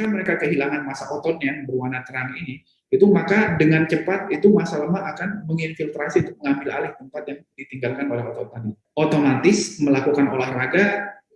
ketika mereka kehilangan masa ototnya yang berwarna terang ini, itu maka dengan cepat itu masa lemak akan menginfiltrasi untuk mengambil alih tempat yang ditinggalkan oleh otot tadi. Otomatis melakukan olahraga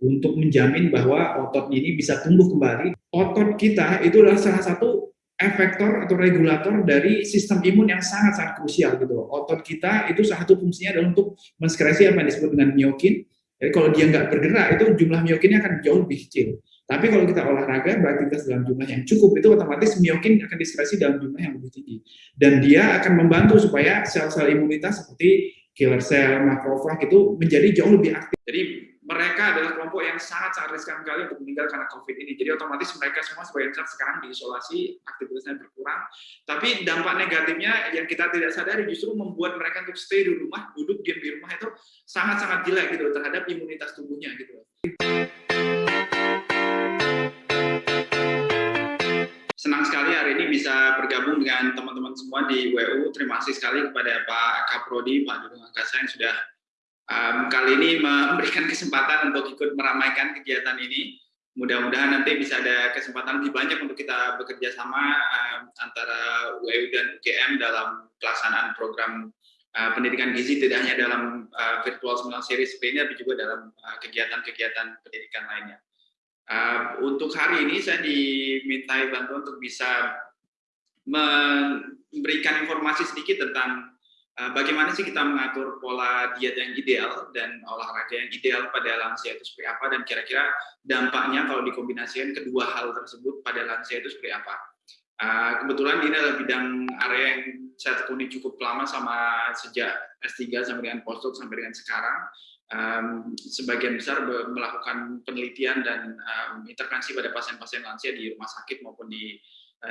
untuk menjamin bahwa otot ini bisa tumbuh kembali. Otot kita itu adalah salah satu efektor atau regulator dari sistem imun yang sangat-sangat krusial gitu. Otot kita itu salah satu fungsinya adalah untuk menskresi apa yang disebut dengan miokin. Jadi kalau dia nggak bergerak itu jumlah miokinnya akan jauh lebih kecil. Tapi kalau kita olahraga beraktivitas dalam jumlah yang cukup itu otomatis miokin akan diskresi dalam jumlah yang lebih tinggi. Dan dia akan membantu supaya sel-sel imunitas seperti killer cell, makrofag itu menjadi jauh lebih aktif. Jadi mereka adalah kelompok yang sangat-sangat riskan sekali untuk meninggal karena COVID ini. Jadi otomatis mereka semua sebagian besar sekarang diisolasi, aktivitasnya berkurang. Tapi dampak negatifnya yang kita tidak sadari justru membuat mereka untuk stay di rumah, duduk diam di rumah itu sangat-sangat jelek gitu terhadap imunitas tubuhnya gitu. Bisa bergabung dengan teman-teman semua di WU. Terima kasih sekali kepada Pak Kaprodi, Pak Dudung Angkasa yang sudah um, kali ini memberikan kesempatan untuk ikut meramaikan kegiatan ini. Mudah-mudahan nanti bisa ada kesempatan lebih banyak untuk kita bekerja sama um, antara UEU dan UGM dalam pelaksanaan program uh, pendidikan gizi tidak hanya dalam uh, virtual seminar series ini, tapi juga dalam uh, kegiatan-kegiatan uh, pendidikan lainnya. Uh, untuk hari ini saya dimintai bantuan untuk bisa memberikan informasi sedikit tentang Eh, bagaimana sih kita mengatur pola diet yang ideal dan olahraga yang ideal pada lansia itu seperti apa dan kira-kira dampaknya kalau dikombinasikan kedua hal tersebut pada lansia itu seperti apa. Uh, kebetulan ini adalah bidang area yang saya tekuni cukup lama sama sejak S3 sampai dengan postdoc sampai dengan sekarang. Um, sebagian besar melakukan penelitian dan um, intervensi pada pasien-pasien lansia di rumah sakit maupun di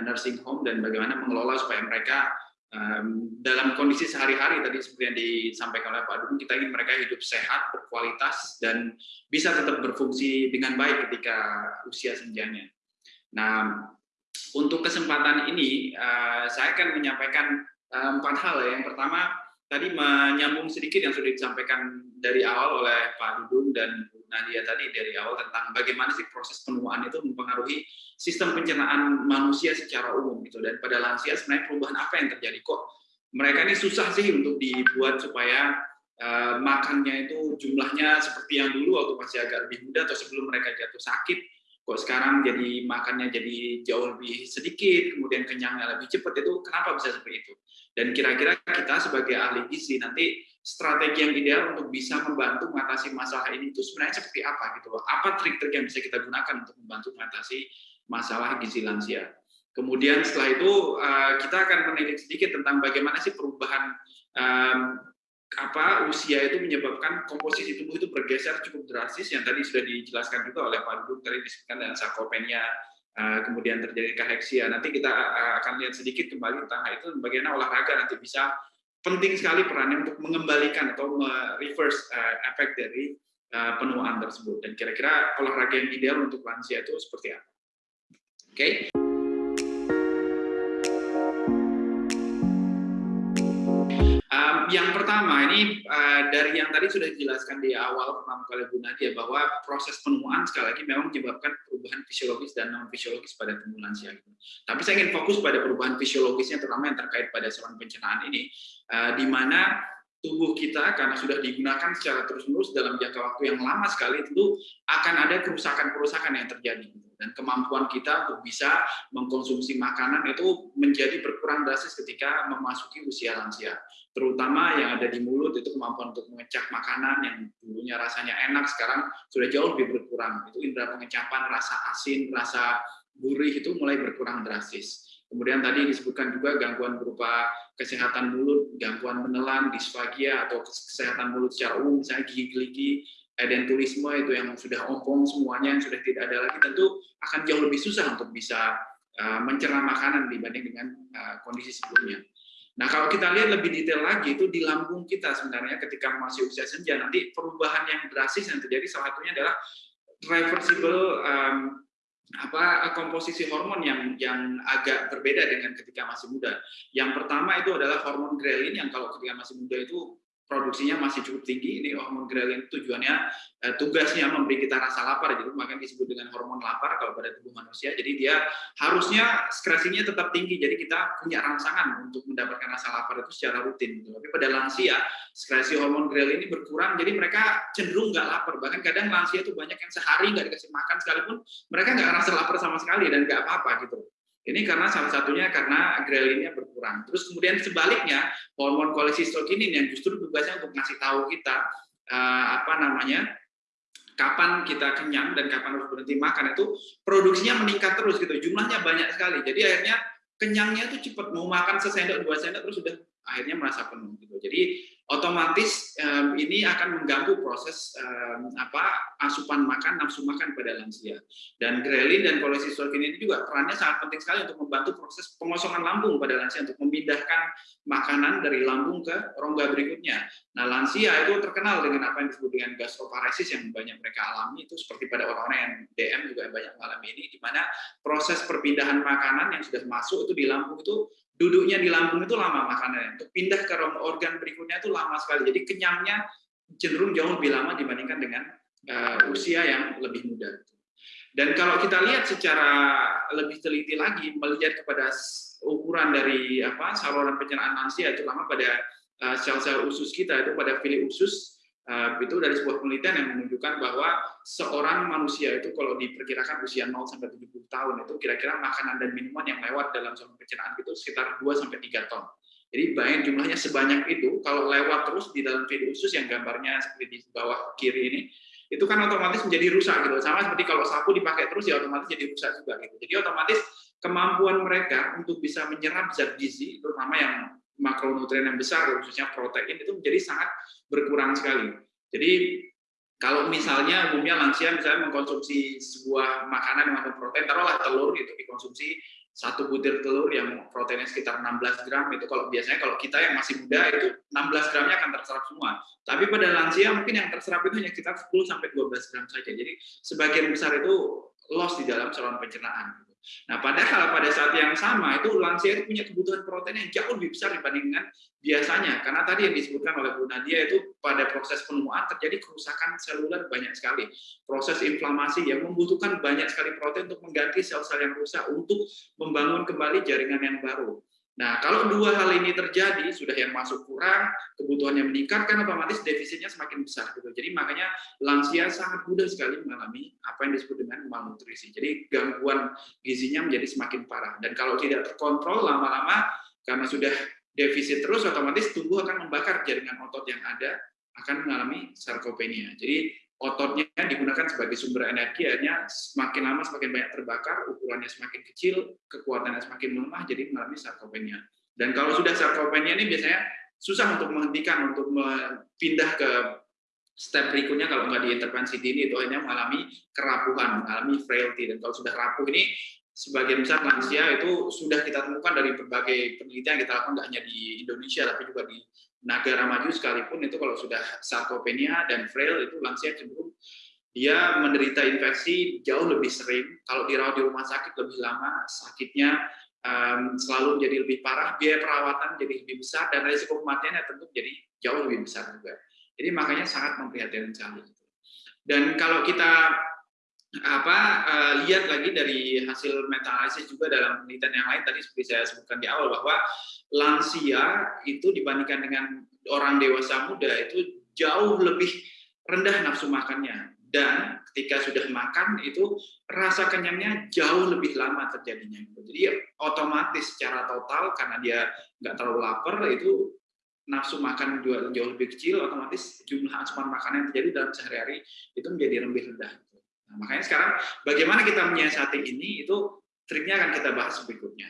nursing home dan bagaimana mengelola supaya mereka um, dalam kondisi sehari-hari tadi seperti yang disampaikan oleh Pak Dudung, kita ingin mereka hidup sehat, berkualitas, dan bisa tetap berfungsi dengan baik ketika usia senjanya. Nah, untuk kesempatan ini, uh, saya akan menyampaikan uh, empat hal. Ya. Yang pertama, tadi menyambung sedikit yang sudah disampaikan dari awal oleh Pak Dudung dan Bu Nadia tadi dari awal tentang bagaimana sih proses penuaan itu mempengaruhi sistem pencernaan manusia secara umum gitu. Dan pada lansia sebenarnya perubahan apa yang terjadi? Kok mereka ini susah sih untuk dibuat supaya uh, makannya itu jumlahnya seperti yang dulu waktu masih agak lebih muda atau sebelum mereka jatuh sakit kok sekarang jadi makannya jadi jauh lebih sedikit kemudian kenyangnya lebih cepat itu kenapa bisa seperti itu? Dan kira-kira kita sebagai ahli gizi nanti strategi yang ideal untuk bisa membantu mengatasi masalah ini itu sebenarnya seperti apa gitu loh apa trik-trik yang bisa kita gunakan untuk membantu mengatasi masalah gizi lansia. Kemudian setelah itu uh, kita akan menilik sedikit tentang bagaimana sih perubahan apa usia itu menyebabkan komposisi tubuh itu bergeser cukup drastis yang tadi sudah dijelaskan juga oleh Pak Dudung tadi disebutkan dengan sarkopenia uh, kemudian terjadi kaheksia nanti kita uh, akan lihat sedikit kembali tentang itu bagaimana olahraga nanti bisa penting sekali perannya untuk mengembalikan atau reverse uh, efek dari uh, penuaan tersebut dan kira-kira olahraga yang ideal untuk lansia itu seperti apa Oke. Okay? Yang pertama ini uh, dari yang tadi sudah dijelaskan di awal pertama kali Bu Nadia bahwa proses penuaan sekali lagi memang menyebabkan perubahan fisiologis dan non fisiologis pada tubuh lansia. Tapi saya ingin fokus pada perubahan fisiologisnya terutama yang terkait pada saluran pencernaan ini, uh, di mana tubuh kita karena sudah digunakan secara terus-menerus dalam jangka waktu yang lama sekali itu akan ada kerusakan-kerusakan yang terjadi. Dan kemampuan kita untuk bisa mengkonsumsi makanan itu menjadi berkurang drastis ketika memasuki usia lansia. Terutama yang ada di mulut itu kemampuan untuk mengecap makanan yang dulunya rasanya enak sekarang sudah jauh lebih berkurang. Itu indera pengecapan rasa asin rasa gurih itu mulai berkurang drastis Kemudian tadi disebutkan juga gangguan berupa kesehatan mulut, gangguan menelan, disfagia atau kesehatan mulut secara umum, misalnya gigi-gigi, edentulisme itu yang sudah ompong semuanya yang sudah tidak ada lagi tentu akan jauh lebih susah untuk bisa uh, mencerna makanan dibanding dengan uh, kondisi sebelumnya. Nah kalau kita lihat lebih detail lagi itu di lambung kita sebenarnya ketika masih usia senja nanti perubahan yang drastis yang terjadi salah satunya adalah reversible um, apa komposisi hormon yang yang agak berbeda dengan ketika masih muda. Yang pertama itu adalah hormon grelin yang kalau ketika masih muda itu produksinya masih cukup tinggi. Ini hormon ghrelin tujuannya eh, tugasnya memberi kita rasa lapar, jadi makanya disebut dengan hormon lapar kalau pada tubuh manusia. Jadi dia harusnya sekresinya tetap tinggi, jadi kita punya rangsangan untuk mendapatkan rasa lapar itu secara rutin. Gitu. Tapi pada lansia sekresi hormon ghrelin ini berkurang, jadi mereka cenderung nggak lapar. Bahkan kadang lansia itu banyak yang sehari nggak dikasih makan sekalipun mereka nggak rasa lapar sama sekali dan nggak apa-apa gitu. Ini karena salah satunya karena grelinnya berkurang. Terus kemudian sebaliknya hormon kolesistokinin yang justru tugasnya untuk ngasih tahu kita uh, apa namanya kapan kita kenyang dan kapan harus berhenti makan itu produksinya meningkat terus gitu. Jumlahnya banyak sekali. Jadi akhirnya kenyangnya itu cepat mau makan sesendok dua sendok terus sudah akhirnya merasa penuh gitu. Jadi otomatis um, ini akan mengganggu proses um, apa asupan makan nafsu makan pada lansia dan grelin dan kolesistolin ini juga perannya sangat penting sekali untuk membantu proses pengosongan lambung pada lansia untuk memindahkan makanan dari lambung ke rongga berikutnya. Nah lansia itu terkenal dengan apa yang disebut dengan gastroparesis yang banyak mereka alami itu seperti pada orang-orang yang DM juga banyak mengalami ini di mana proses perpindahan makanan yang sudah masuk itu di lambung itu duduknya di lambung itu lama makanannya. Untuk pindah ke organ berikutnya itu lama sekali. Jadi kenyangnya cenderung jauh lebih lama dibandingkan dengan uh, usia yang lebih muda. Dan kalau kita lihat secara lebih teliti lagi, melihat kepada ukuran dari apa saluran pencernaan lansia, terutama pada eh, sel-sel uh, usus kita itu pada fili usus itu dari sebuah penelitian yang menunjukkan bahwa seorang manusia itu kalau diperkirakan usia 0 sampai 70 tahun itu kira-kira makanan dan minuman yang lewat dalam saluran pencernaan itu sekitar 2 sampai 3 ton. Jadi bayangin jumlahnya sebanyak itu kalau lewat terus di dalam video usus yang gambarnya seperti di bawah kiri ini itu kan otomatis menjadi rusak gitu. Sama seperti kalau sapu dipakai terus ya otomatis jadi rusak juga gitu. Jadi otomatis kemampuan mereka untuk bisa menyerap zat gizi terutama yang makronutrien yang besar, khususnya protein, itu menjadi sangat berkurang sekali. Jadi kalau misalnya umumnya lansia misalnya mengkonsumsi sebuah makanan yang mengandung protein, taruhlah telur itu dikonsumsi satu butir telur yang proteinnya sekitar 16 gram itu kalau biasanya kalau kita yang masih muda itu 16 gramnya akan terserap semua. Tapi pada lansia mungkin yang terserap itu hanya sekitar 10 sampai 12 gram saja. Jadi sebagian besar itu loss di dalam saluran pencernaan. Nah, padahal pada saat yang sama itu lansia itu punya kebutuhan protein yang jauh lebih besar dibandingkan biasanya. Karena tadi yang disebutkan oleh Bu Nadia itu pada proses penuaan terjadi kerusakan seluler banyak sekali. Proses inflamasi yang membutuhkan banyak sekali protein untuk mengganti sel-sel yang rusak untuk membangun kembali jaringan yang baru. Nah, kalau dua hal ini terjadi, sudah yang masuk kurang, kebutuhannya meningkat, kan otomatis defisitnya semakin besar. Gitu. Jadi makanya lansia sangat mudah sekali mengalami apa yang disebut dengan malnutrisi. Jadi gangguan gizinya menjadi semakin parah. Dan kalau tidak terkontrol lama-lama, karena sudah defisit terus, otomatis tubuh akan membakar jaringan otot yang ada, akan mengalami sarkopenia. Jadi ototnya digunakan sebagai sumber energi, akhirnya semakin lama semakin banyak terbakar, ukurannya semakin kecil, kekuatannya semakin melemah, jadi mengalami sarkopenia. Dan kalau sudah sarkopenia ini biasanya susah untuk menghentikan, untuk pindah ke step berikutnya kalau nggak diintervensi dini itu hanya mengalami kerapuhan, mengalami frailty. Dan kalau sudah rapuh ini sebagian besar lansia itu sudah kita temukan dari berbagai penelitian yang kita lakukan nggak hanya di Indonesia tapi juga di negara maju sekalipun itu kalau sudah sarkopenia dan frail itu lansia cenderung dia menderita infeksi jauh lebih sering. Kalau dirawat di rumah sakit lebih lama, sakitnya um, selalu jadi lebih parah, biaya perawatan jadi lebih besar, dan risiko kematiannya tentu jadi jauh lebih besar juga. Jadi makanya sangat memprihatinkan sekali. Dan kalau kita apa uh, lihat lagi dari hasil meta analisis juga dalam penelitian yang lain tadi seperti saya sebutkan di awal bahwa lansia itu dibandingkan dengan orang dewasa muda itu jauh lebih rendah nafsu makannya. Dan ketika sudah makan itu rasa kenyangnya jauh lebih lama terjadinya. Jadi otomatis secara total karena dia nggak terlalu lapar itu nafsu makan jauh lebih kecil otomatis jumlah asupan makanan yang terjadi dalam sehari-hari itu menjadi lebih rendah nah, makanya sekarang bagaimana kita menyiasati ini itu triknya akan kita bahas berikutnya.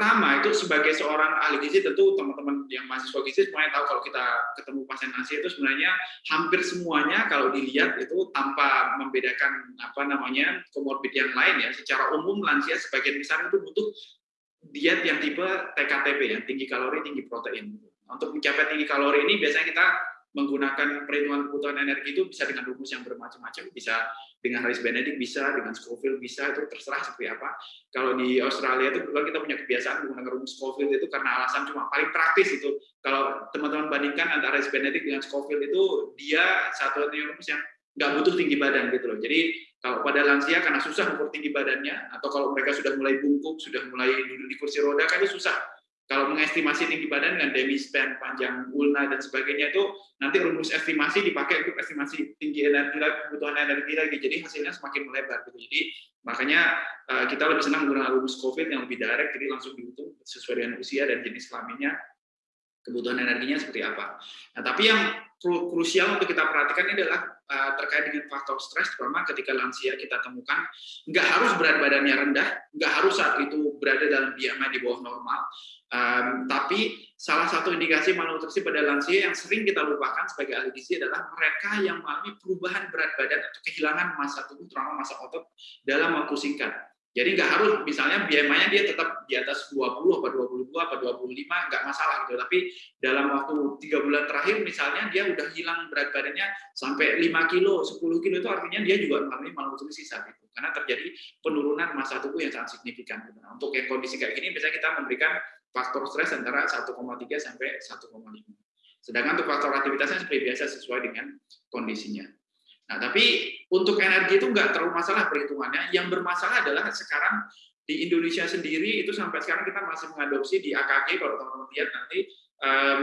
Pertama itu sebagai seorang ahli gizi tentu teman-teman yang mahasiswa gizi semuanya tahu kalau kita ketemu pasien lansia itu sebenarnya hampir semuanya kalau dilihat itu tanpa membedakan apa namanya komorbid yang lain ya. Secara umum lansia sebagian besar itu butuh diet yang tipe TKTP ya tinggi kalori tinggi protein untuk mencapai tinggi kalori ini biasanya kita menggunakan perhitungan kebutuhan energi itu bisa dengan rumus yang bermacam-macam, bisa dengan Harris Benedict bisa, dengan Scoville bisa, itu terserah seperti apa. Kalau di Australia itu kalau kita punya kebiasaan menggunakan rumus Scoville itu karena alasan cuma paling praktis itu. Kalau teman-teman bandingkan antara Harris Benedict dengan Scoville itu dia satu rumus yang nggak butuh tinggi badan gitu loh. Jadi kalau pada lansia karena susah ukur tinggi badannya, atau kalau mereka sudah mulai bungkuk, sudah mulai duduk di kursi roda, kan itu susah. Kalau mengestimasi tinggi badan dengan demispan, panjang ulna, dan sebagainya itu nanti rumus estimasi dipakai untuk estimasi tinggi energi kebutuhan energi lagi. Jadi hasilnya semakin melebar. Gitu. Jadi makanya eh, kita lebih senang menggunakan rumus COVID yang lebih direct, jadi langsung dihitung sesuai dengan usia dan jenis kelaminnya, kebutuhan energinya seperti apa. Nah, tapi yang krusial untuk kita perhatikan ini adalah uh, terkait dengan faktor stres, terutama ketika lansia kita temukan, nggak harus berat badannya rendah, nggak harus saat itu berada dalam BMI di bawah normal, um, tapi salah satu indikasi malnutrisi pada lansia yang sering kita lupakan sebagai ahli gizi adalah mereka yang mengalami perubahan berat badan atau kehilangan massa tubuh, terutama massa otot dalam waktu singkat. Jadi nggak harus misalnya BMI-nya dia tetap di atas 20 apa 22 apa 25 nggak masalah gitu. Tapi dalam waktu tiga bulan terakhir misalnya dia udah hilang berat badannya sampai 5 kilo, 10 kilo itu artinya dia juga mengalami malnutrisi saat itu. Karena terjadi penurunan massa tubuh yang sangat signifikan. Gitu. Nah, untuk yang kondisi kayak gini biasanya kita memberikan faktor stres antara 1,3 sampai 1,5. Sedangkan untuk faktor aktivitasnya seperti biasa sesuai dengan kondisinya. Nah, tapi untuk energi itu nggak terlalu masalah perhitungannya. Yang bermasalah adalah sekarang di Indonesia sendiri itu sampai sekarang kita masih mengadopsi di AKG kalau teman-teman lihat nanti um,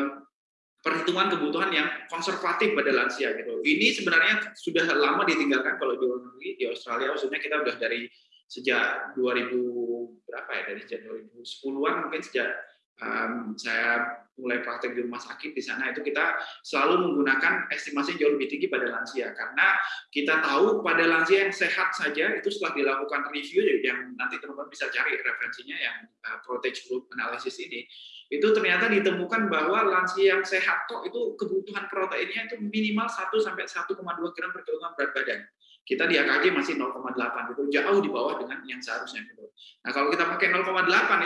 perhitungan kebutuhan yang konservatif pada lansia gitu. Ini sebenarnya sudah lama ditinggalkan kalau di luar negeri di Australia maksudnya kita udah dari sejak 2000 berapa ya dari sejak 2010-an mungkin sejak um, saya mulai praktek di rumah sakit di sana itu kita selalu menggunakan estimasi jauh lebih tinggi pada lansia. Karena kita tahu pada lansia yang sehat saja itu setelah dilakukan review yang nanti teman-teman bisa cari referensinya yang uh, Protege Group Analysis ini itu ternyata ditemukan bahwa lansia yang sehat kok itu kebutuhan proteinnya itu minimal 1 sampai 1,2 gram per kilogram berat badan kita di AKG masih 0,8 itu jauh di bawah dengan yang seharusnya gitu. Nah kalau kita pakai 0,8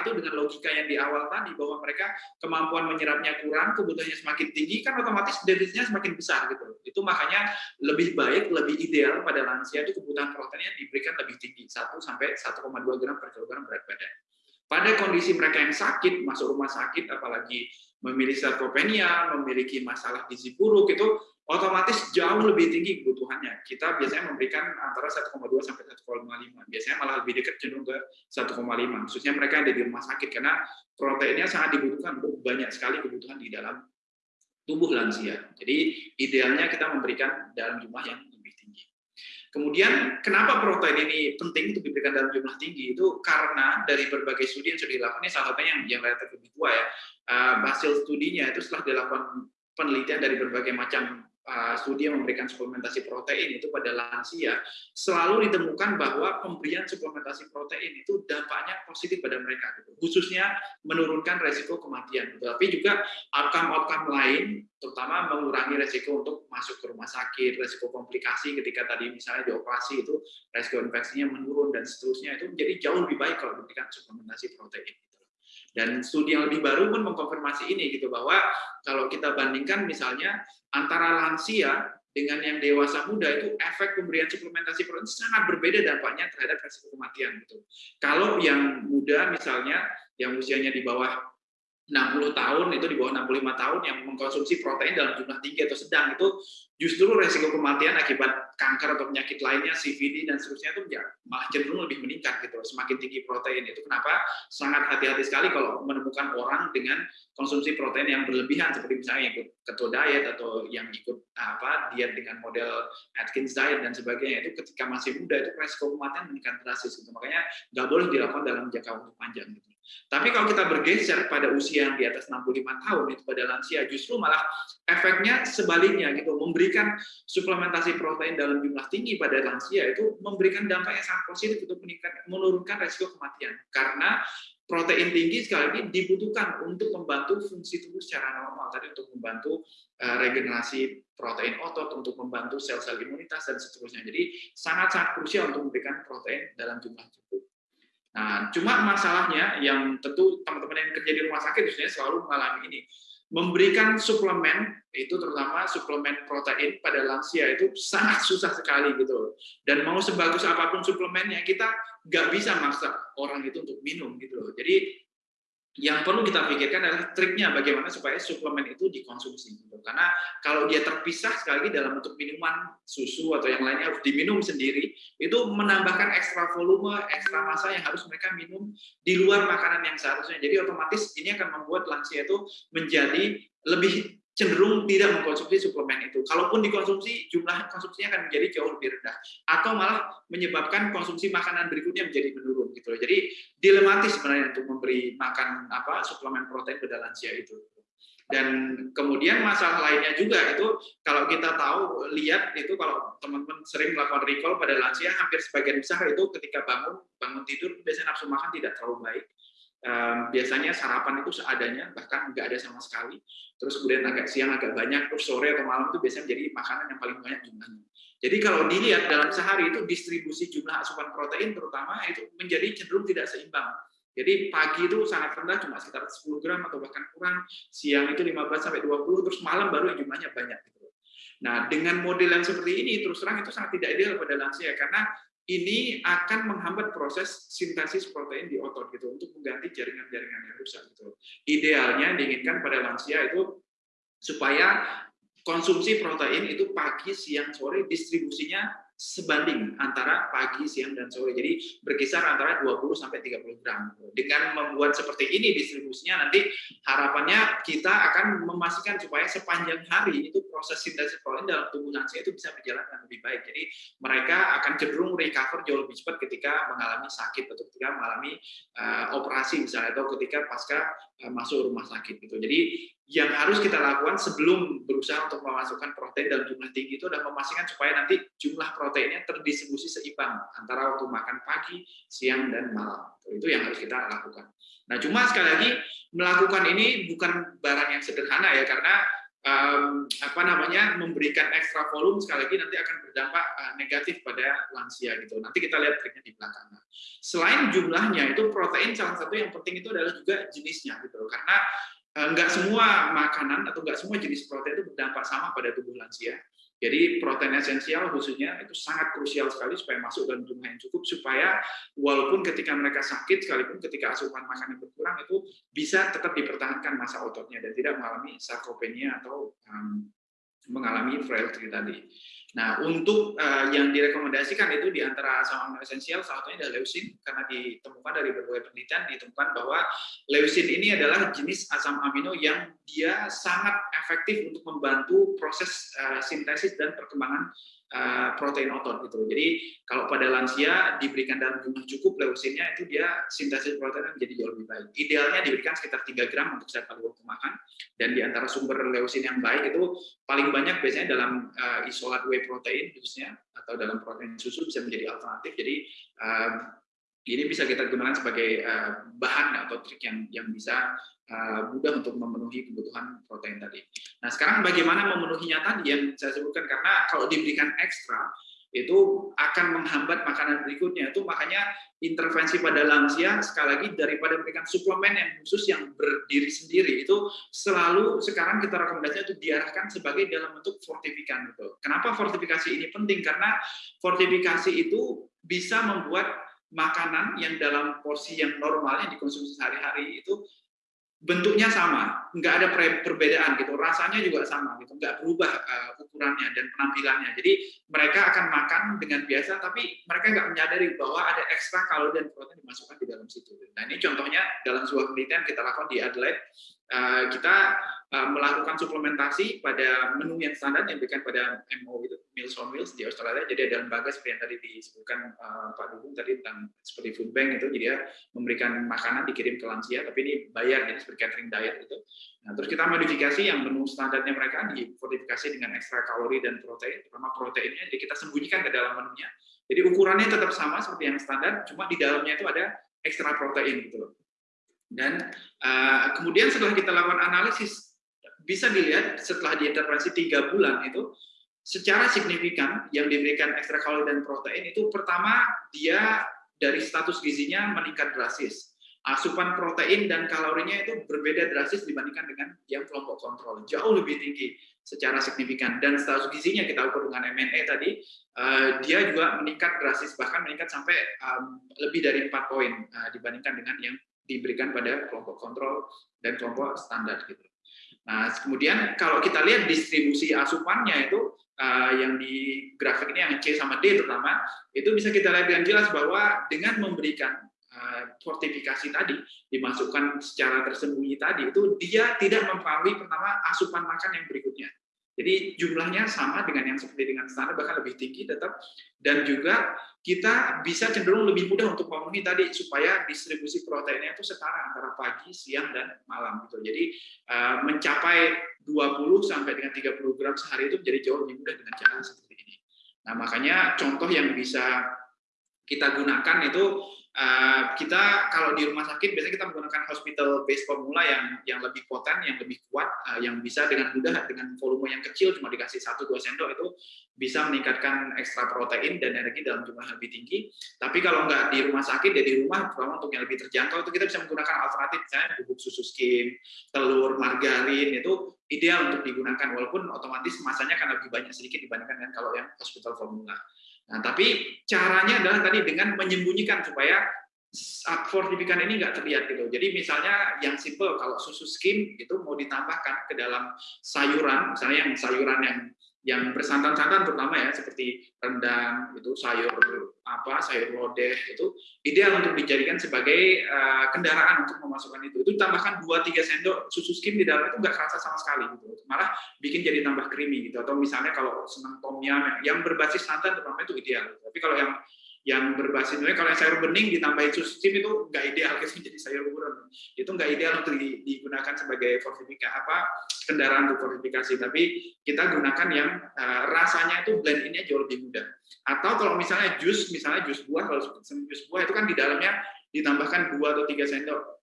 itu dengan logika yang di awal tadi bahwa mereka kemampuan menyerapnya kurang, kebutuhannya semakin tinggi kan otomatis defisitnya semakin besar gitu. Itu makanya lebih baik, lebih ideal pada lansia itu kebutuhan proteinnya diberikan lebih tinggi 1 sampai 1,2 gram per kilogram berat badan. Pada kondisi mereka yang sakit, masuk rumah sakit, apalagi memiliki sarkopenia, memiliki masalah gizi buruk, itu otomatis jauh lebih tinggi kebutuhannya. Kita biasanya memberikan antara 1,2 sampai 1,5. Biasanya malah lebih dekat cenderung ke 1,5. Khususnya mereka yang ada di rumah sakit karena proteinnya sangat dibutuhkan untuk banyak sekali kebutuhan di dalam tubuh lansia. Jadi idealnya kita memberikan dalam jumlah yang lebih tinggi. Kemudian kenapa protein ini penting untuk diberikan dalam jumlah tinggi itu karena dari berbagai studi yang sudah dilakukan ini salah satunya yang yang relatif lebih tua ya uh, hasil studinya itu setelah dilakukan penelitian dari berbagai macam Studi yang memberikan suplementasi protein itu pada lansia selalu ditemukan bahwa pemberian suplementasi protein itu dampaknya positif pada mereka gitu. khususnya menurunkan resiko kematian gitu. tapi juga outcome-outcome lain terutama mengurangi resiko untuk masuk ke rumah sakit resiko komplikasi ketika tadi misalnya dioperasi itu resiko infeksinya menurun dan seterusnya itu menjadi jauh lebih baik kalau diberikan suplementasi protein dan studi yang lebih baru pun mengkonfirmasi ini gitu bahwa kalau kita bandingkan misalnya antara lansia dengan yang dewasa muda itu efek pemberian suplementasi protein sangat berbeda dampaknya terhadap resiko kematian gitu. Kalau yang muda misalnya yang usianya di bawah 60 tahun itu di bawah 65 tahun yang mengkonsumsi protein dalam jumlah tinggi atau sedang itu justru resiko kematian akibat kanker atau penyakit lainnya, CVD dan seterusnya itu ya, malah cenderung lebih meningkat gitu. Semakin tinggi protein itu kenapa sangat hati-hati sekali kalau menemukan orang dengan konsumsi protein yang berlebihan seperti misalnya ikut keto diet atau yang ikut apa diet dengan model Atkins diet dan sebagainya itu ketika masih muda itu resiko kematian meningkat drastis gitu. Makanya nggak boleh dilakukan dalam jangka waktu panjang gitu. Tapi kalau kita bergeser pada usia yang di atas 65 tahun itu pada lansia justru malah efeknya sebaliknya gitu. Memberikan suplementasi protein dalam jumlah tinggi pada lansia itu memberikan dampak yang sangat positif untuk menurunkan resiko kematian. Karena protein tinggi sekali lagi dibutuhkan untuk membantu fungsi tubuh secara normal. Tadi untuk membantu eh, regenerasi protein otot untuk membantu sel-sel imunitas dan seterusnya. Jadi sangat-sangat krusial untuk memberikan protein dalam jumlah Nah, cuma masalahnya yang tentu teman-teman yang kerja di rumah sakit biasanya selalu mengalami ini. memberikan suplemen itu terutama suplemen protein pada lansia itu sangat susah sekali gitu dan mau sebagus apa pun suplemennya kita nggak bisa maksa orang itu untuk minum gitu loh jadi yang perlu kita pikirkan adalah triknya bagaimana supaya suplemen itu dikonsumsi. Karena kalau dia terpisah sekali lagi dalam bentuk minuman susu atau yang lainnya harus diminum sendiri itu menambahkan ekstra volume ekstra massa yang harus mereka minum di luar makanan yang seharusnya. Jadi otomatis ini akan membuat lansia itu menjadi lebih cenderung tidak mengkonsumsi suplemen itu. Kalaupun dikonsumsi, jumlah konsumsinya akan menjadi jauh lebih rendah, atau malah menyebabkan konsumsi makanan berikutnya menjadi menurun gitu. Jadi dilematis sebenarnya untuk memberi makan apa suplemen protein pada lansia itu. Dan kemudian masalah lainnya juga itu kalau kita tahu lihat itu kalau teman-teman sering melakukan recall pada lansia hampir sebagian besar itu ketika bangun bangun tidur biasanya nafsu makan tidak terlalu baik biasanya sarapan itu seadanya bahkan nggak ada sama sekali. Terus kemudian agak siang agak banyak terus sore atau malam itu biasanya menjadi makanan yang paling banyak jumlahnya. Jadi kalau dilihat dalam sehari itu distribusi jumlah asupan protein terutama itu menjadi cenderung tidak seimbang. Jadi pagi itu sangat rendah cuma sekitar 10 gram atau bahkan kurang. Siang itu 15 sampai 20 terus malam baru jumlahnya banyak gitu. Nah, dengan model yang seperti ini, terus terang itu sangat tidak ideal pada lansia, karena ini akan menghambat proses sintesis protein di otot gitu untuk mengganti jaringan-jaringan yang rusak gitu. Idealnya diinginkan pada lansia itu supaya konsumsi protein itu pagi, siang, sore distribusinya sebanding antara pagi, siang, dan sore. Jadi berkisar antara 20 sampai 30 gram. Dengan membuat seperti ini distribusinya nanti harapannya kita akan memastikan supaya sepanjang hari itu proses sintesis protein dalam tubuh lansia itu bisa berjalan dengan lebih baik. Jadi mereka akan cenderung recover jauh lebih cepat ketika mengalami sakit atau ketika mengalami uh, operasi misalnya atau ketika pasca masuk rumah sakit gitu. Jadi yang harus kita lakukan sebelum berusaha untuk memasukkan protein dalam jumlah tinggi itu adalah memastikan supaya nanti jumlah proteinnya terdistribusi seimbang antara waktu makan pagi, siang, dan malam. Itu yang harus kita lakukan. Nah, cuma sekali lagi melakukan ini bukan barang yang sederhana ya karena um, apa namanya memberikan ekstra volume sekali lagi nanti akan berdampak uh, negatif pada lansia gitu. Nanti kita lihat triknya di belakang. Selain jumlahnya itu protein salah satu yang penting itu adalah juga jenisnya gitu. Karena enggak eh, semua makanan atau enggak semua jenis protein itu berdampak sama pada tubuh lansia. Jadi protein esensial khususnya itu sangat krusial sekali supaya masuk dalam jumlah yang cukup supaya walaupun ketika mereka sakit sekalipun ketika asupan makanan berkurang itu bisa tetap dipertahankan masa ototnya dan tidak mengalami sarkopenia atau um, mengalami frailty tadi. Nah, untuk uh, yang direkomendasikan itu di antara asam amino esensial salah satunya adalah leucin karena ditemukan dari berbagai penelitian ditemukan bahwa leucin ini adalah jenis asam amino yang dia sangat efektif untuk membantu proses uh, sintesis dan perkembangan Eh, protein otot gitu. Jadi kalau pada lansia diberikan dalam jumlah cukup leusinnya itu dia sintesis protein menjadi jauh lebih baik. Idealnya diberikan sekitar 3 gram untuk setiap kali waktu makan dan di antara sumber leusin yang baik itu paling banyak biasanya dalam uh, isolat whey protein khususnya atau dalam protein susu bisa menjadi alternatif. Jadi uh, ini bisa kita gunakan sebagai uh, bahan atau trik yang yang bisa uh, mudah untuk memenuhi kebutuhan protein tadi. Nah, sekarang bagaimana memenuhinya tadi yang saya sebutkan karena kalau diberikan ekstra itu akan menghambat makanan berikutnya. Itu makanya intervensi pada lansia sekali lagi daripada memberikan suplemen yang khusus yang berdiri sendiri itu selalu sekarang kita rekomendasinya itu diarahkan sebagai dalam bentuk fortifikan. Kenapa fortifikasi ini penting? Karena fortifikasi itu bisa membuat makanan yang dalam porsi yang normal yang dikonsumsi sehari-hari itu bentuknya sama, nggak ada perbedaan gitu, rasanya juga sama gitu, nggak berubah uh, ukurannya dan penampilannya. Jadi mereka akan makan dengan biasa, tapi mereka nggak menyadari bahwa ada ekstra kalori dan protein dimasukkan di dalam situ. Nah ini contohnya dalam sebuah penelitian kita lakukan di Adelaide, uh, kita melakukan suplementasi pada menu yang standar yang diberikan pada MO itu Meals on Wheels di Australia. Jadi ada lembaga seperti yang tadi disebutkan uh, Pak Dukung tadi tentang seperti food bank itu, jadi dia memberikan makanan dikirim ke lansia, tapi ini bayar jadi seperti catering diet itu. Nah, terus kita modifikasi yang menu standarnya mereka dimodifikasi dengan ekstra kalori dan protein, terutama proteinnya, jadi kita sembunyikan ke dalam menunya. Jadi ukurannya tetap sama seperti yang standar, cuma di dalamnya itu ada ekstra protein gitu loh. Dan uh, kemudian setelah kita lakukan analisis bisa dilihat setelah diintervensi tiga bulan itu secara signifikan yang diberikan ekstra kalori dan protein itu pertama dia dari status gizinya meningkat drastis. asupan protein dan kalorinya itu berbeda drastis dibandingkan dengan yang kelompok kontrol jauh lebih tinggi secara signifikan dan status gizinya kita ukur dengan MNE tadi uh, dia juga meningkat drastis bahkan meningkat sampai lebih dari empat poin uh, dibandingkan dengan yang diberikan pada kelompok kontrol dan kelompok standar gitu. Nah kemudian kalau kita lihat distribusi asupannya itu uh, yang di grafik ini yang C sama D terutama itu bisa kita lihat dengan jelas bahwa dengan memberikan Eh, fortifikasi tadi dimasukkan secara tersembunyi tadi itu dia tidak mempengaruhi pertama asupan makan yang berikutnya. Jadi jumlahnya sama dengan yang seperti dengan standar bahkan lebih tinggi tetap dan juga kita bisa cenderung lebih mudah untuk memenuhi tadi supaya distribusi proteinnya itu setara antara pagi, siang dan malam gitu. Jadi uh, mencapai 20 sampai dengan 30 gram sehari itu menjadi jauh lebih mudah dengan cara seperti ini. Nah, makanya contoh yang bisa kita gunakan itu Eh, kita kalau di rumah sakit biasanya kita menggunakan hospital base formula yang yang lebih poten, yang lebih kuat, uh, yang bisa dengan mudah dengan volume yang kecil cuma dikasih 1 2 sendok itu bisa meningkatkan ekstra protein dan energi dalam jumlah lebih tinggi. Tapi kalau nggak di rumah sakit, ya di rumah terutama untuk yang lebih terjangkau itu kita bisa menggunakan alternatif misalnya bubuk susu skim, telur, margarin itu ideal untuk digunakan walaupun otomatis masanya akan lebih banyak sedikit dibandingkan dengan kalau yang hospital formula. Nah, tapi caranya adalah tadi dengan menyembunyikan supaya fortifikan ini nggak terlihat gitu. Jadi misalnya yang simple kalau susu skim itu mau ditambahkan ke dalam sayuran, misalnya yang sayuran yang yang bersantan-santan terutama ya seperti rendang itu sayur apa sayur lodeh itu ideal untuk dijadikan sebagai uh, kendaraan untuk memasukkan itu. Itu tambahkan 2-3 sendok susu skim di dalam itu nggak kerasa sama sekali gitu. Malah bikin jadi tambah creamy gitu. Atau misalnya kalau senang tom yum yang berbasis santan terutama itu ideal. Tapi kalau yang yang berbasis. Kalau yang sayur bening ditambahin susu itu nggak ideal gitu jadi sayur buron itu nggak ideal untuk digunakan sebagai fortifikasi apa kendaraan untuk fortifikasi. Tapi kita gunakan yang uh, rasanya itu blend ini jauh lebih mudah. Atau kalau misalnya jus misalnya jus buah kalau jus buah itu kan di dalamnya ditambahkan dua atau tiga sendok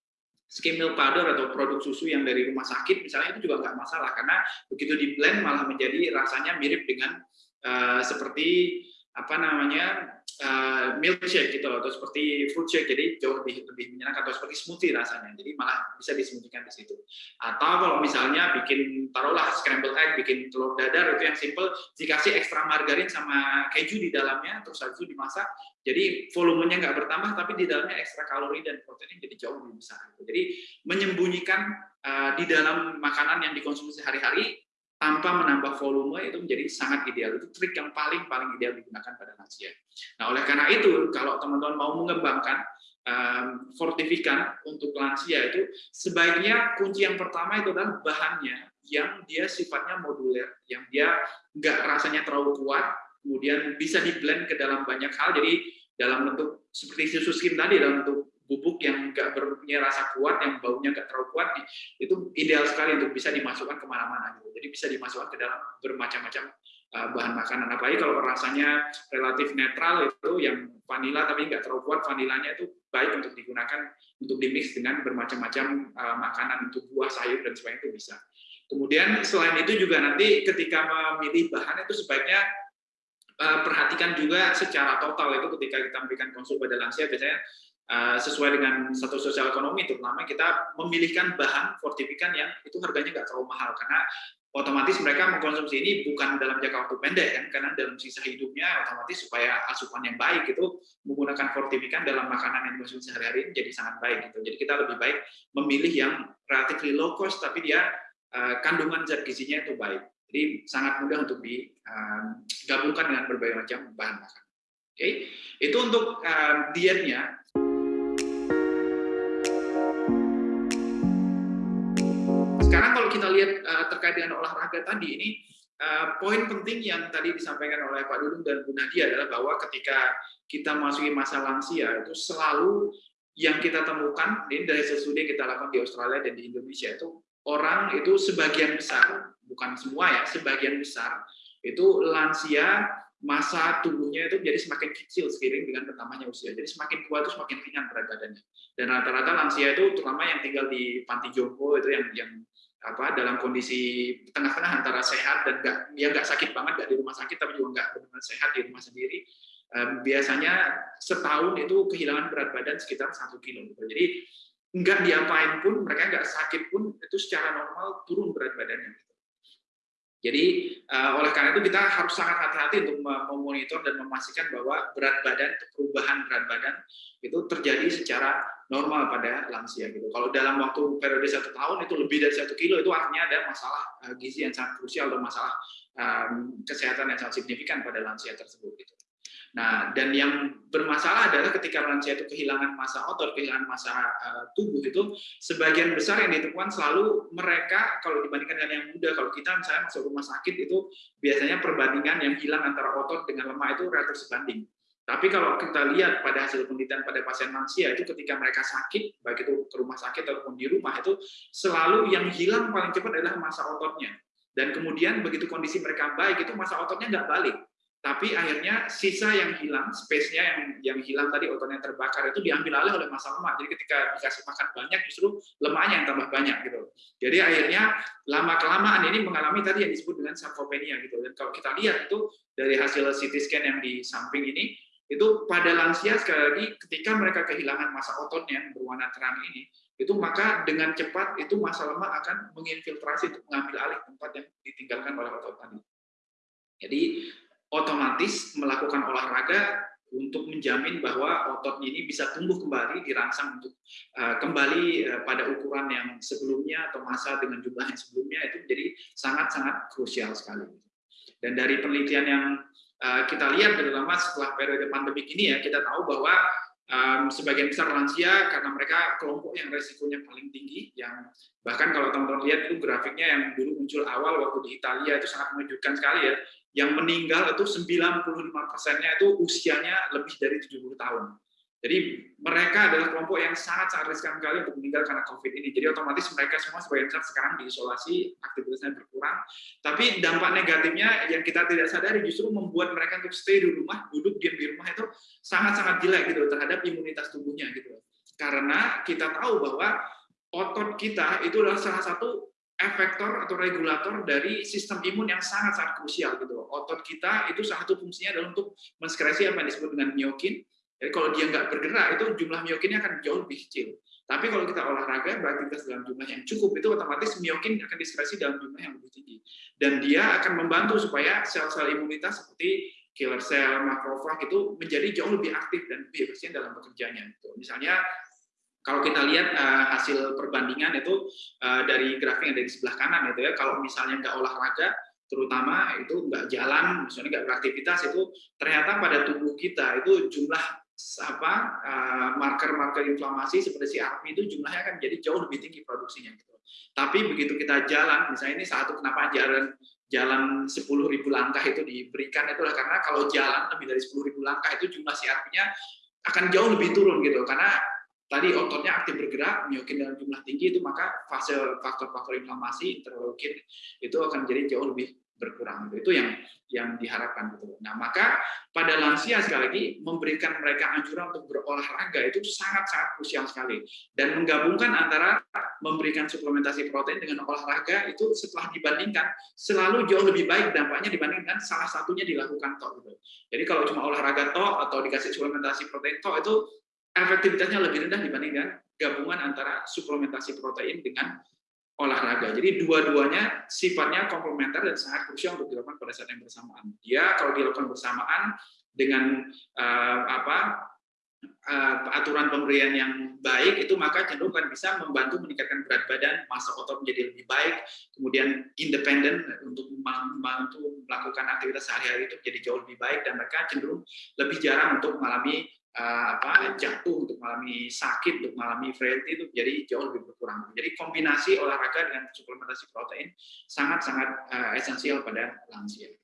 skim milk powder atau produk susu yang dari rumah sakit misalnya itu juga nggak masalah. Karena begitu di blend malah menjadi rasanya mirip dengan uh, seperti apa namanya uh, milkshake gitu atau seperti fruit shake. Jadi jauh lebih lebih menyenangkan atau seperti smoothie rasanya. Jadi malah bisa disembunyikan di situ. Atau kalau misalnya bikin taruhlah scrambled egg bikin telur dadar itu yang simple dikasih ekstra margarin sama keju di dalamnya terus habis dimasak jadi volumenya nggak bertambah tapi di dalamnya ekstra kalori dan protein jadi jauh lebih besar. Jadi menyembunyikan uh, di dalam makanan yang dikonsumsi sehari-hari tanpa menambah volume itu menjadi sangat ideal. Itu trik yang paling paling ideal digunakan pada lansia. Nah, oleh karena itu, kalau teman-teman mau mengembangkan um, fortifikan untuk lansia itu sebaiknya kunci yang pertama itu adalah bahannya yang dia sifatnya moduler, yang dia nggak rasanya terlalu kuat, kemudian bisa di blend ke dalam banyak hal. Jadi dalam bentuk seperti susu skim tadi dalam bentuk bubuk yang nggak punya rasa kuat, yang baunya nggak terlalu kuat, itu ideal sekali untuk bisa dimasukkan ke mana-mana. Gitu. Jadi bisa dimasukkan ke dalam bermacam-macam uh, bahan makanan. Apalagi kalau rasanya relatif netral itu yang vanila tapi nggak terlalu kuat, vanilanya itu baik untuk digunakan untuk dimix dengan bermacam-macam uh, makanan untuk buah, sayur dan sebagainya itu bisa. Kemudian selain itu juga nanti ketika memilih bahan itu sebaiknya uh, perhatikan juga secara total itu ketika kita memberikan konsul pada lansia biasanya Eh, sesuai dengan satu sosial ekonomi terutama kita memilihkan bahan fortifikan yang itu harganya nggak terlalu mahal. Karena otomatis mereka mengkonsumsi ini bukan dalam jangka waktu pendek kan karena dalam sisa hidupnya otomatis supaya asupan yang baik itu menggunakan fortifikan dalam makanan yang dikonsumsi sehari-hari jadi sangat baik gitu. Jadi kita lebih baik memilih yang relatively low cost tapi dia uh, kandungan zat gizinya itu baik. Jadi sangat mudah untuk digabungkan uh, dengan berbagai macam bahan makanan oke? Okay? itu untuk uh, dietnya sekarang kalau kita lihat uh, terkait dengan olahraga tadi ini uh, poin penting yang tadi disampaikan oleh Pak Dudung dan Bu Nadia adalah bahwa ketika kita masuki masa lansia itu selalu yang kita temukan ini dari studi kita lakukan di Australia dan di Indonesia itu orang itu sebagian besar bukan semua ya sebagian besar itu lansia masa tubuhnya itu jadi semakin kecil seiring dengan bertambahnya usia. Jadi semakin tua itu semakin ringan berat badannya. Dan rata-rata lansia itu terutama yang tinggal di panti jompo itu yang yang apa dalam kondisi tengah-tengah antara sehat dan nggak ya nggak sakit banget nggak di rumah sakit tapi juga nggak benar-benar sehat di rumah sendiri um, biasanya setahun itu kehilangan berat badan sekitar satu kilo jadi nggak diapain pun, mereka nggak sakit pun, itu secara normal turun berat badannya. Jadi uh, oleh karena itu kita harus sangat hati-hati untuk memonitor dan memastikan bahwa berat badan, perubahan berat badan itu terjadi secara normal pada lansia gitu. Kalau dalam waktu periode satu tahun itu lebih dari satu kilo itu artinya ada masalah uh, gizi yang sangat krusial dan masalah um, kesehatan yang sangat signifikan pada lansia tersebut gitu. Nah, dan yang bermasalah adalah ketika lansia itu kehilangan masa otot, kehilangan masa uh, tubuh itu sebagian besar yang ditemukan selalu mereka kalau dibandingkan dengan yang muda, kalau kita misalnya masuk rumah sakit itu biasanya perbandingan yang hilang antara otot dengan lemak itu relatif sebanding. Tapi kalau kita lihat pada hasil penelitian pada pasien lansia itu ketika mereka sakit, baik itu ke rumah sakit ataupun di rumah itu selalu yang hilang paling cepat adalah masa ototnya. Dan kemudian begitu kondisi mereka baik itu masa ototnya nggak balik tapi akhirnya sisa yang hilang, space-nya yang yang hilang tadi ototnya terbakar itu diambil alih oleh masa lemak. Jadi ketika dikasih makan banyak justru lemaknya yang tambah banyak gitu. Jadi akhirnya lama kelamaan ini mengalami tadi yang disebut dengan sarkopenia gitu. Dan kalau kita lihat itu dari hasil CT scan yang di samping ini itu pada lansia sekali lagi ketika mereka kehilangan masa ototnya yang berwarna terang ini itu maka dengan cepat itu masa lemak akan menginfiltrasi untuk mengambil alih tempat yang ditinggalkan oleh otot tadi. Jadi otomatis melakukan olahraga untuk menjamin bahwa otot ini bisa tumbuh kembali, dirangsang untuk uh, kembali uh, pada ukuran yang sebelumnya atau masa dengan jumlah yang sebelumnya itu menjadi sangat-sangat krusial sekali. Dan dari penelitian yang uh, kita lihat terutama setelah periode pandemi ini ya kita tahu bahwa sebagian besar lansia karena mereka kelompok yang resikonya paling tinggi yang bahkan kalau teman-teman lihat itu grafiknya yang dulu muncul awal waktu di Italia itu sangat mengejutkan sekali ya yang meninggal itu 95 persennya itu usianya lebih dari 70 tahun. Jadi mereka adalah kelompok yang sangat-sangat riskan sekali untuk meninggal karena COVID ini. Jadi otomatis mereka semua sebagian besar sekarang diisolasi, aktivitasnya berkurang. Tapi dampak negatifnya yang kita tidak sadari justru membuat mereka untuk stay di rumah, duduk diam di rumah itu sangat-sangat jelek gitu terhadap imunitas tubuhnya gitu. Karena kita tahu bahwa otot kita itu adalah salah satu efektor atau regulator dari sistem imun yang sangat-sangat krusial gitu. Otot kita itu salah satu fungsinya adalah untuk menskresi apa yang disebut dengan miokin. Jadi kalau dia nggak bergerak itu jumlah miokinnya akan jauh lebih kecil. Tapi kalau kita olahraga beraktivitas dalam jumlah yang cukup itu otomatis miokin akan diskresi dalam jumlah yang lebih tinggi. Dan dia akan membantu supaya sel-sel imunitas seperti killer cell, makrofag itu menjadi jauh lebih aktif dan lebih efisien dalam bekerjanya. Misalnya kalau kita lihat uh, hasil perbandingan itu uh, dari grafik yang ada di sebelah kanan itu ya, kalau misalnya nggak olahraga, terutama itu nggak jalan, misalnya nggak beraktivitas itu ternyata pada tubuh kita itu jumlah apa marker-marker uh, inflamasi seperti CRP itu jumlahnya akan jadi jauh lebih tinggi produksinya gitu. Tapi begitu kita jalan, misalnya ini satu kenapa jalan jalan 10.000 langkah itu diberikan itu adalah karena kalau jalan lebih dari 10.000 langkah itu jumlah CRP-nya akan jauh lebih turun gitu karena tadi ototnya aktif bergerak, miokin dalam jumlah tinggi itu maka fase faktor-faktor inflamasi interleukin itu akan jadi jauh lebih berkurang. Itu yang yang diharapkan gitu. Nah, maka pada lansia sekali lagi memberikan mereka anjuran untuk berolahraga itu sangat-sangat krusial sekali. Dan menggabungkan antara memberikan suplementasi protein dengan olahraga itu setelah dibandingkan selalu jauh lebih baik dampaknya dibandingkan salah satunya dilakukan toh gitu. Jadi kalau cuma olahraga toh atau dikasih suplementasi protein toh itu efektivitasnya lebih rendah dibandingkan gabungan antara suplementasi protein dengan olahraga. Jadi dua-duanya sifatnya komplementer dan sangat krusial untuk dilakukan pada saat yang bersamaan. Dia kalau dilakukan bersamaan dengan uh, apa uh, aturan pemberian yang baik itu maka cenderung akan bisa membantu meningkatkan berat badan, masa otot menjadi lebih baik, kemudian independen untuk membantu melakukan aktivitas sehari-hari itu menjadi jauh lebih baik dan mereka cenderung lebih jarang untuk mengalami uh, apa jatuh untuk mengalami sakit untuk mengalami frailty itu jadi jauh lebih berkurang. Jadi kombinasi olahraga dengan suplementasi protein sangat sangat uh, esensial pada lansia.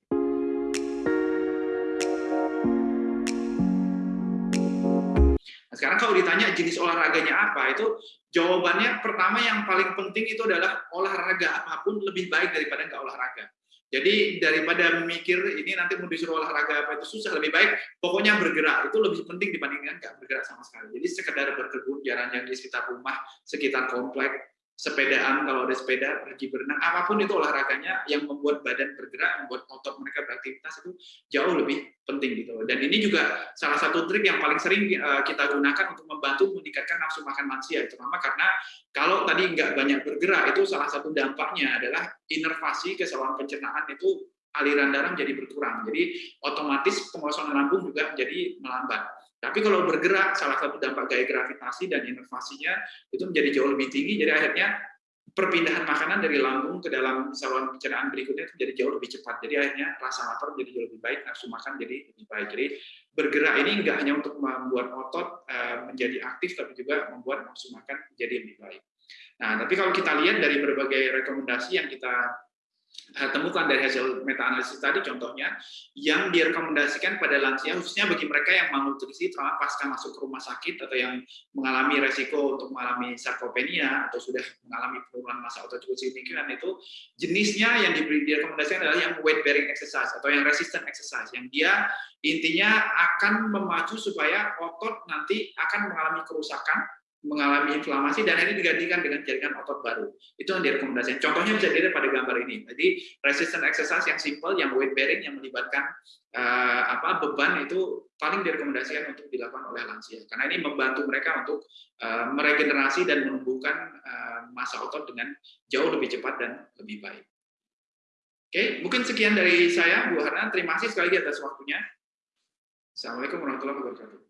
Nah, sekarang kalau ditanya jenis olahraganya apa, itu jawabannya pertama yang paling penting itu adalah olahraga. Apa pun lebih baik daripada nggak olahraga. Jadi daripada memikir ini nanti mau disuruh olahraga apa itu susah, lebih baik pokoknya bergerak itu lebih penting dibandingkan nggak bergerak sama sekali. Jadi sekedar berkebun jalan yang di sekitar rumah, sekitar komplek, sepedaan kalau ada sepeda, pergi berenang, apa pun itu olahraganya yang membuat badan bergerak, membuat otot mereka beraktivitas itu jauh lebih penting gitu. Dan ini juga salah satu trik yang paling sering eh, kita gunakan untuk membantu meningkatkan nafsu makan lansia, terutama karena kalau tadi nggak banyak bergerak itu salah satu dampaknya adalah inervasi ke saluran pencernaan itu aliran darah menjadi berkurang. Jadi otomatis pengosongan lambung juga menjadi melambat. Tapi kalau bergerak, salah satu dampak gaya gravitasi dan inovasinya itu menjadi jauh lebih tinggi, jadi akhirnya perpindahan makanan dari lambung ke dalam saluran pencernaan berikutnya itu menjadi jauh lebih cepat. Jadi akhirnya rasa lapar menjadi jauh lebih baik, nafsu makan jadi lebih baik. Jadi bergerak ini enggak hanya untuk membuat otot eh, menjadi aktif, tapi juga membuat nafsu makan menjadi lebih baik. Nah, tapi kalau kita lihat dari berbagai rekomendasi yang kita temukan dari hasil meta analisis tadi contohnya yang direkomendasikan pada lansia khususnya bagi mereka yang malnutrisi terutama pasca masuk ke rumah sakit atau yang mengalami resiko untuk mengalami sarkopenia atau sudah mengalami penurunan massa otot cukup signifikan itu jenisnya yang diberi direkomendasikan adalah yang weight bearing exercise atau yang resistant exercise yang dia intinya akan memacu supaya otot nanti akan mengalami kerusakan mengalami inflamasi dan ini digantikan dengan jaringan otot baru. Itu yang direkomendasikan. Contohnya bisa dilihat pada gambar ini. Jadi resistant exercise yang simple, yang weight bearing, yang melibatkan uh, apa beban itu paling direkomendasikan untuk dilakukan oleh lansia. Karena ini membantu mereka untuk uh, meregenerasi dan menumbuhkan uh, massa otot dengan jauh lebih cepat dan lebih baik. Oke, mungkin sekian dari saya, Bu Harna. Terima kasih sekali lagi atas waktunya. Assalamualaikum warahmatullahi wabarakatuh.